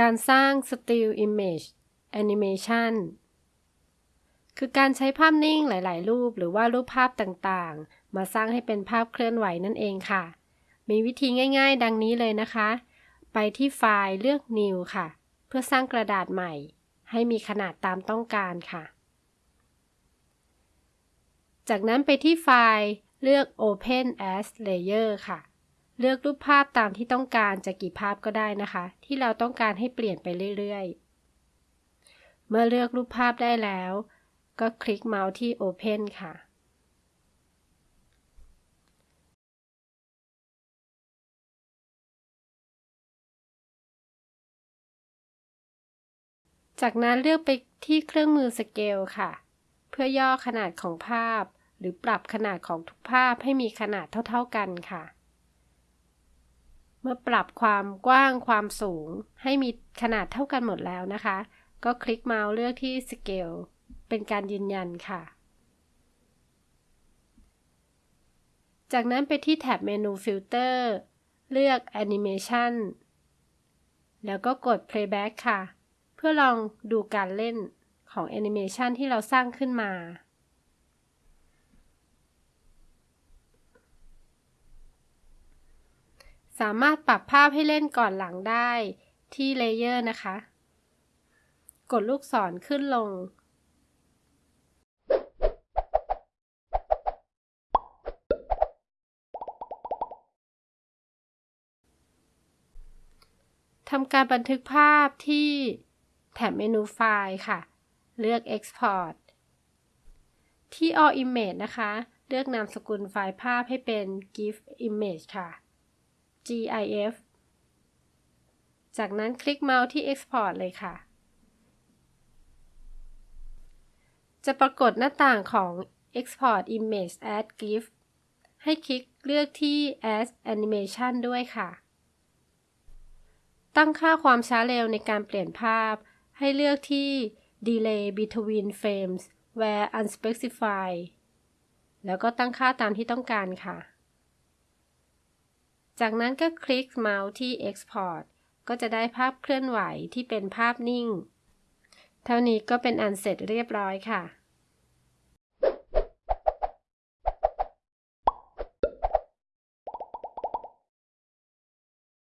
การสร้าง Still Image Animation คือการใช้ภาพนิ่งหลาย ๆ รูปหรือว่ารูปภาพต่างๆ มาสร้างให้เป็นภาพเคลื่อนไหวนั่นเองค่ะ มีวิธีง่าย ๆ ดังนี้เลยนะคะ ไปที่ไฟล์เลือก New ค่ะ เพื่อสร้างกระดาษใหม่ ให้มีขนาดตามต้องการค่ะ จากนั้นไปที่ไฟล์เลือก Open as Layer ค่ะ เลือกรูปภาพตามที่ต้องการจะกี่ภาพก็ได้นะคะ ที่เราต้องการให้เปลี่ยนไปเรื่อยๆ เมื่อเลือกรูปภาพได้แล้ว ก็คลิกเมาส์ที่ Open ค่ะ จากนั้นเลือกไปที่เครื่องมือสเกลค่ะ เพื่อย่อขนาดของภาพ หรือปรับขนาดของทุกภาพให้มีขนาดเท่า ๆกันค่ะ เมื่อปรับความกว้างความสูง ให้มีขนาดเท่ากันหมดแล้วนะคะ ก็คลิกเมาส์เลือกที่ Scale เป็นการยืนยันค่ะ จากนั้นไปที่แท็บเมนู Filter เลือก Animation แล้วก็กด Playback ค่ะ เพื่อลองดูการเล่นของแอนิเมชันที่เราสร้างขึ้นมา สามารถปรับภาพให้เล่นก่อนหลังได้ที่ layer นะคะ กดลูกศรขึ้นลง ทำการบันทึกภาพที่แถบเมนูไฟล์ค่ะ เลือก Export ที่ All Image นะคะ เลือกนามสกุลไฟล์ภาพให้เป็น GIF Image ค่ะ GIF จากนั้นคลิกเมาส์ที่ Export เลยค่ะ จะปรากฏหน้าต่างของ Export Image as GIF ให้คลิกเลือกที่ As Animation ด้วยค่ะ ตั้งค่าความช้าเร็วในการเปลี่ยนภาพ ให้เลือกที่ Delay between frames where unspecified แล้วก็ตั้งค่าตามที่ต้องการค่ะ จากนั้นก็คลิกเมาส์ที่ Export ก็จะได้ภาพเคลื่อนไหวที่เป็นภาพนิ่ง เท่านี้ก็เป็นอันเสร็จเรียบร้อยค่ะ